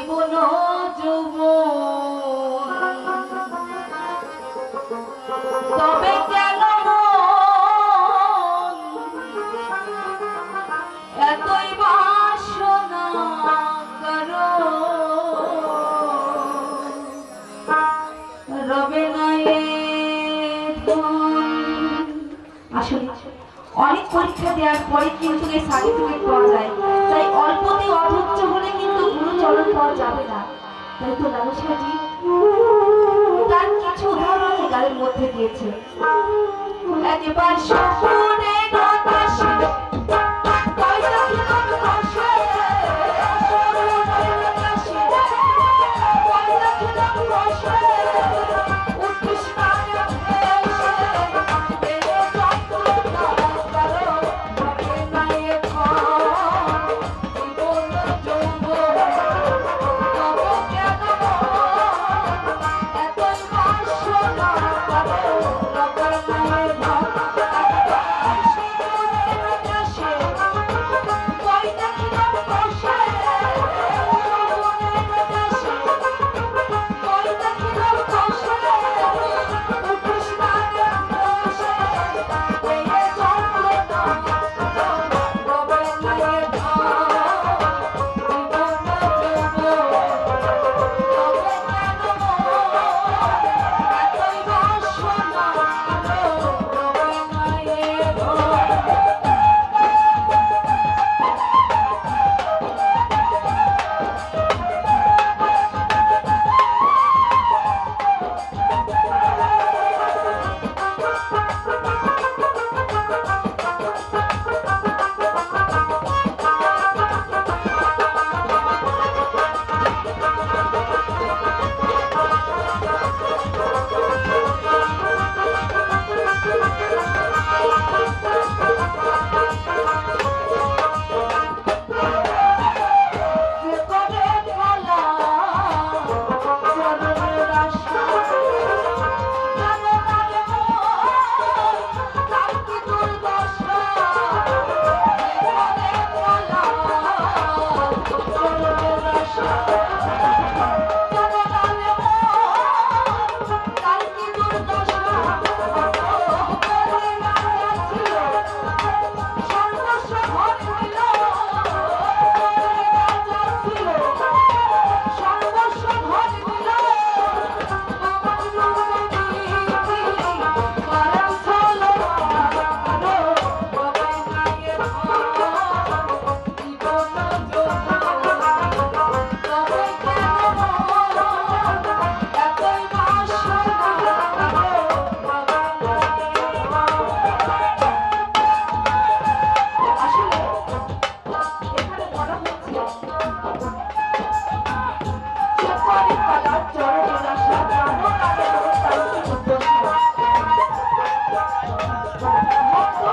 জীবন যুব তবে কেন এতই বাসনা করো রবে আসলে অনেক পরীক্ষা দেওয়ার পরে কিন্তু এই সার্টিফিকেট পাওয়া যায়। তাই অল্পতে অধৈর্য হলে কিন্তু চলন পাওয়া যাবে না। তাই তো নানুষাজি তার কিছু উদাহরণ গানের মধ্যে দিয়েছে।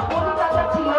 কোন ছিল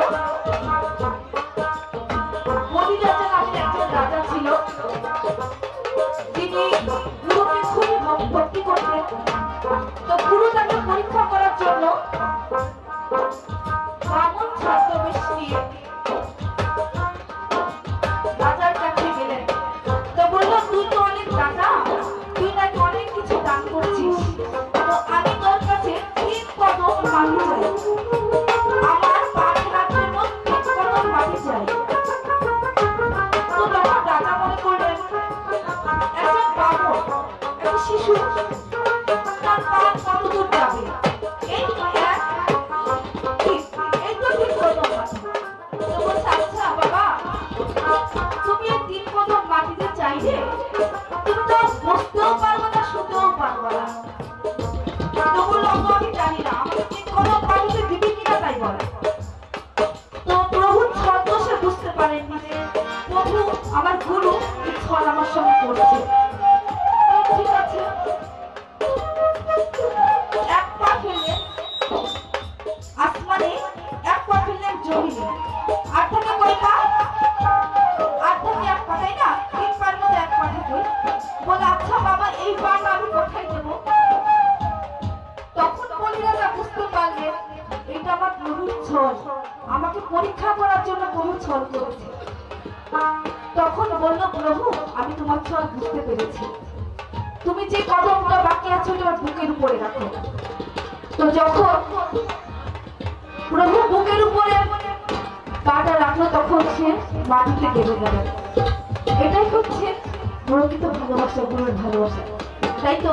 তো যখন প্রভু বুকের উপরে পাটা রাখল, তখন সে মাটিতে দেবে গেল। এটাই হচ্ছে প্রকৃত ভালোবাসা গুরুর ভালোবাসা। তাই তো?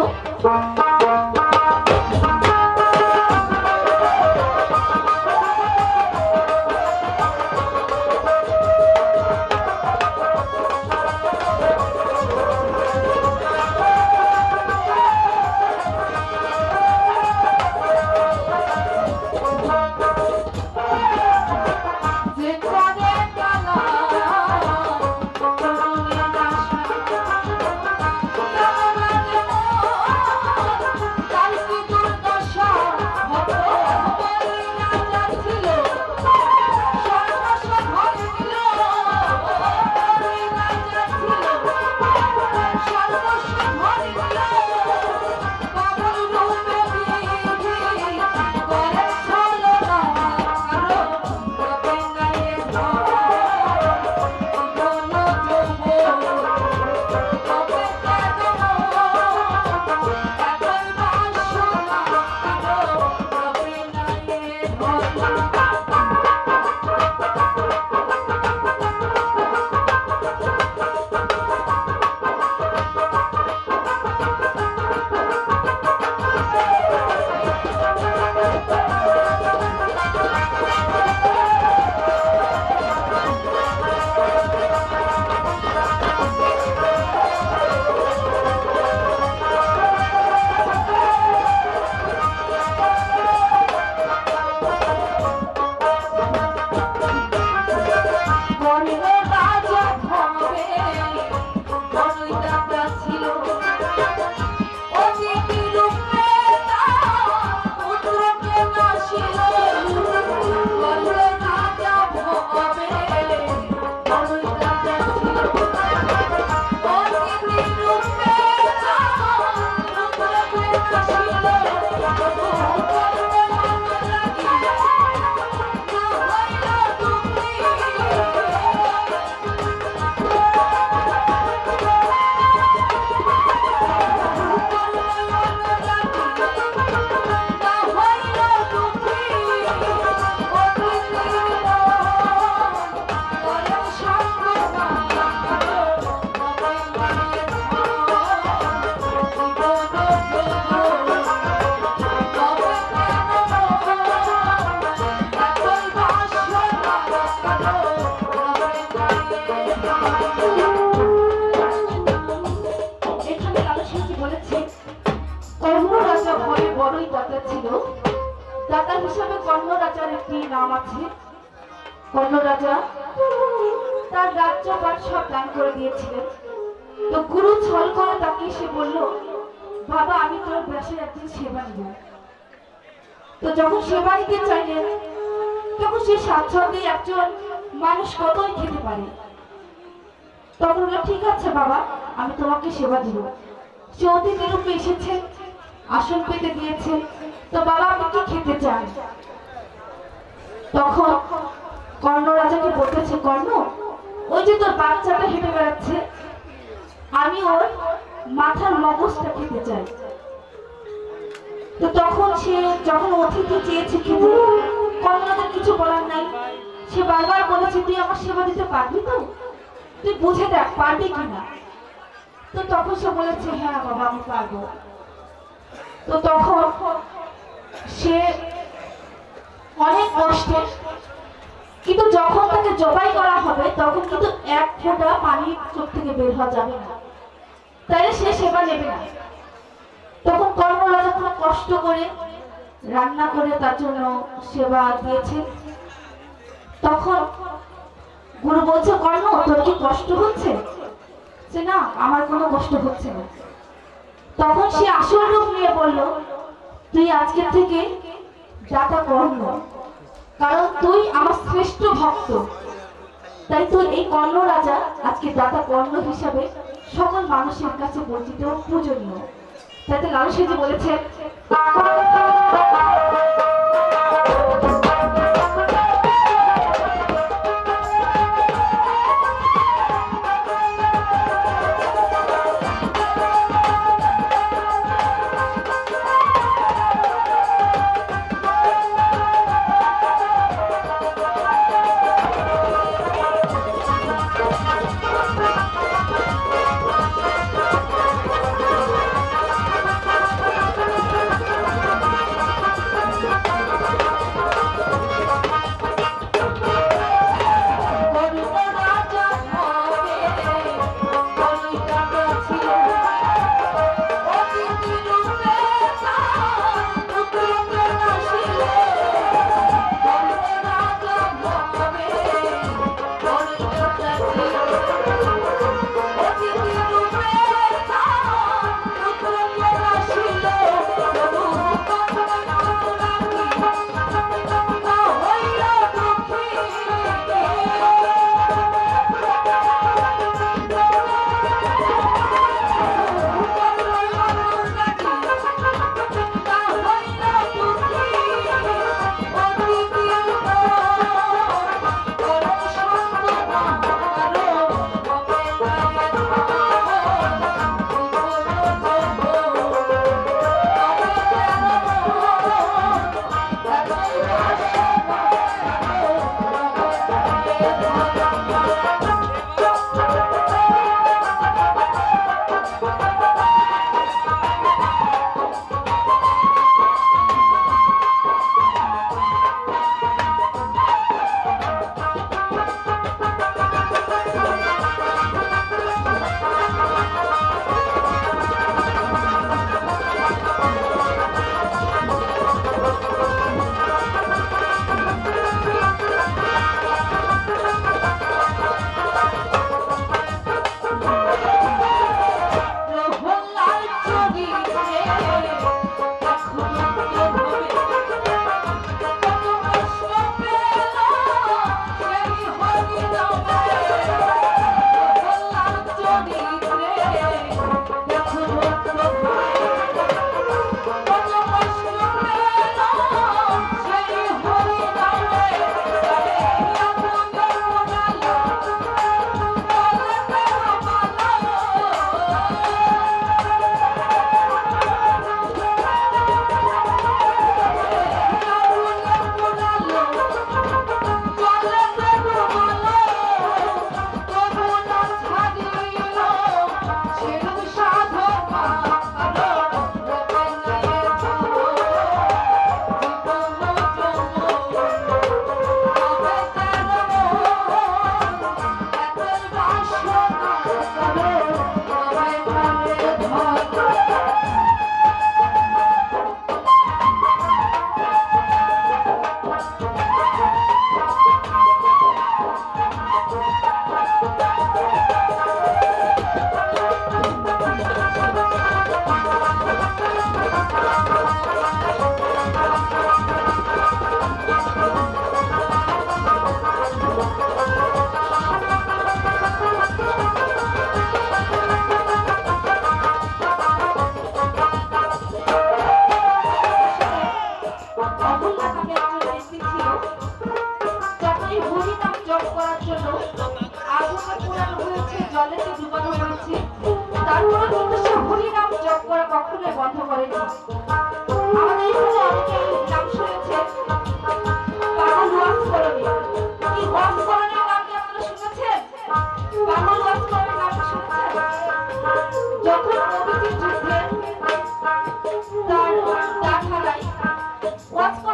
বড়ই দাতা ছিল দাতা হিসাবে সব দান করে দিয়েছিলেন তো গুরু ছল করে তাকে এসে বলল বাবা আমি তোর ব্যাসের একদিন সেবা নিব তো যখন সেবা নিতে চাইলেন তখন সে স্বাচ্ছন্দ্যে একজন মানুষ কতই খেতে পারে? তখন ঠিক আছে বাবা, আমি তোমাকে সেবা দিব। সে অতিথি রূপে এসেছে, আসন পেতে দিয়েছে তো বাবা, আপনি কি খেতে চান? তখন কর্ণ রাজাকে বলতেছে, কর্ণ, ওই যে তোর বাচ্চাটা হেঁটে বেড়াচ্ছে, আমি ওর মাথার মগজটা খেতে চাই। তো তখন সে, যখন অতিথি চেয়েছে খেতে কিছু বলার নাই। সে বারবার বলেছে, তুই আমার সেবা দিতে পারবি তো? তুই বুঝে দেখ, পারবি কিনা? তো তখন সে বলেছে হ্যাঁ বাবা, আমি পারব। তো তখন সে অনেক কষ্টে, কিন্তু যখন তাকে জবাই করা হবে, তখন কিন্তু এক ফোঁটা পানি চোখ থেকে বের হওয়া যাবে না। তাই সে সেবা নেবে না। তখন কর্মরা যখন কষ্ট করে রান্না করে তার জন্য সেবা দিয়েছে। তখন গুরু বলছে, কর্ণ, তোর কি কষ্ট হচ্ছে? যে না, আমার কোনো কষ্ট হচ্ছে না। তখন সে আসল রূপ নিয়ে বলল, তুই আজকের থেকে দাতা কর্ণ কারণ তুই আমার শ্রেষ্ঠ ভক্ত। তাই তোর এই কর্ণ রাজা আজকে দাতা কর্ণ হিসাবে সকল মানুষের কাছে পরিচিত পূজনীয়। তাতে লাল সেজে বলেছে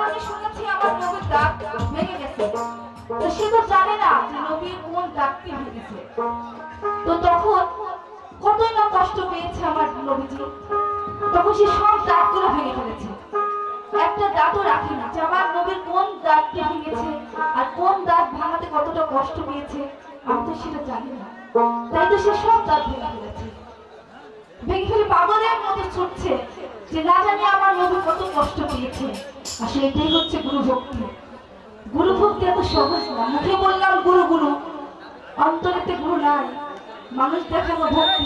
করণী শুনেছি আমার নবীর দাঁত ভেঙে গেছে। তো সে তো জানে না যে নবীর কোন দাঁতটি ভেঙেছে তো তখন কতই না কষ্ট পেয়েছে আমার নবীজি। তখন সে সব দাঁতগুলো ভেঙে ফেলেছে। একটা দাঁতও রাখেনি যে আমার নবীর কোন দাঁতটি ভেঙেছে আর কোন দাঁত ভাঙাতে কতটা কষ্ট পেয়েছে, আমি তো সেটা জানি না। তাই তো সে সব দাঁত ভেঙে ফেলেছে। ভেঙে ফেলে পাগলের মতো ছুটছে। যে না জানি আমার নবী কত কষ্ট পেয়েছে। আসলে এটাই হচ্ছে গুরু ভক্তি। গুরু ভক্তি এত সহজ না। মুখে বললাম গুরু গুরু। অন্তরেতে গুরু নাই। মানুষ দেখানো ভক্তি।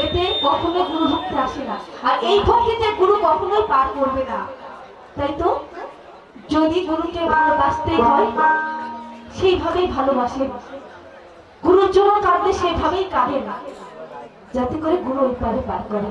এতে কখনো গুরু ভক্তি আসে না। আর এই ভক্তিতে গুরু কখনোই পার করবে না। তাই তো? যদি গুরুকে ভালোবাসতেই হয় সেইভাবেই ভালোবাসে। গুরুর জন্য কাঁদলে সেভাবেই কাঁদে না। যাতে করে গুরু ওই পারে পার করে।